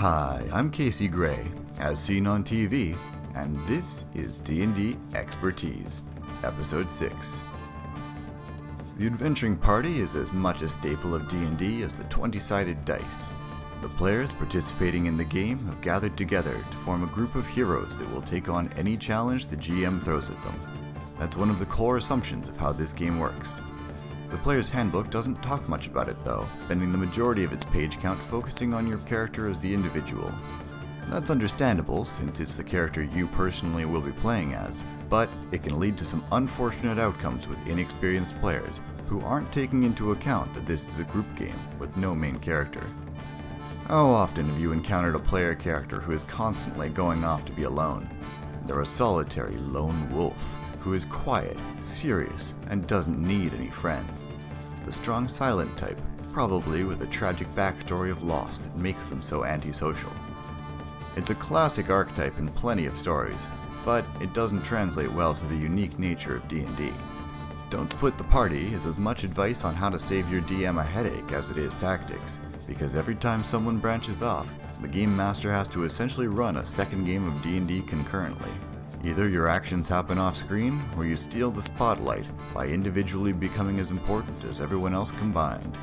Hi, I'm Casey Gray, as seen on TV, and this is D&D Expertise, Episode 6. The Adventuring Party is as much a staple of D&D as the 20-sided dice. The players participating in the game have gathered together to form a group of heroes that will take on any challenge the GM throws at them. That's one of the core assumptions of how this game works. The player's handbook doesn't talk much about it though, spending the majority of its page count focusing on your character as the individual. That's understandable since it's the character you personally will be playing as, but it can lead to some unfortunate outcomes with inexperienced players who aren't taking into account that this is a group game with no main character. How often have you encountered a player character who is constantly going off to be alone? They're a solitary lone wolf who is quiet, serious, and doesn't need any friends. The strong silent type, probably with a tragic backstory of loss that makes them so antisocial. It's a classic archetype in plenty of stories, but it doesn't translate well to the unique nature of D&D. Don't split the party is as much advice on how to save your DM a headache as it is tactics, because every time someone branches off, the game master has to essentially run a second game of D&D concurrently. Either your actions happen off screen, or you steal the spotlight by individually becoming as important as everyone else combined.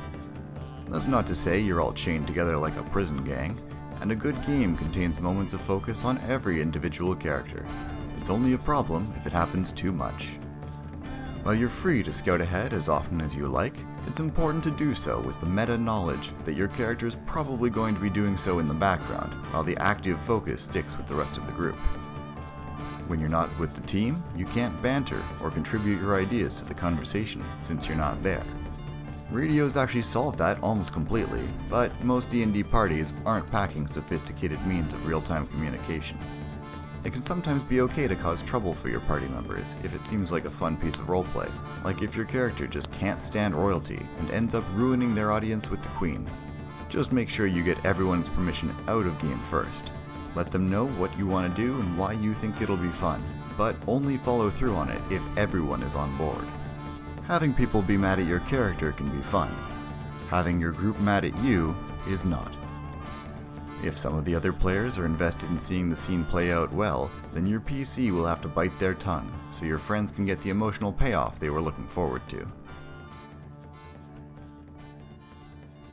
That's not to say you're all chained together like a prison gang, and a good game contains moments of focus on every individual character. It's only a problem if it happens too much. While you're free to scout ahead as often as you like, it's important to do so with the meta knowledge that your character is probably going to be doing so in the background, while the active focus sticks with the rest of the group. When you're not with the team, you can't banter or contribute your ideas to the conversation since you're not there. Radio's actually solve that almost completely, but most D&D parties aren't packing sophisticated means of real-time communication. It can sometimes be okay to cause trouble for your party members if it seems like a fun piece of roleplay, like if your character just can't stand royalty and ends up ruining their audience with the queen. Just make sure you get everyone's permission out of game first, let them know what you want to do and why you think it'll be fun, but only follow through on it if everyone is on board. Having people be mad at your character can be fun. Having your group mad at you is not. If some of the other players are invested in seeing the scene play out well, then your PC will have to bite their tongue, so your friends can get the emotional payoff they were looking forward to.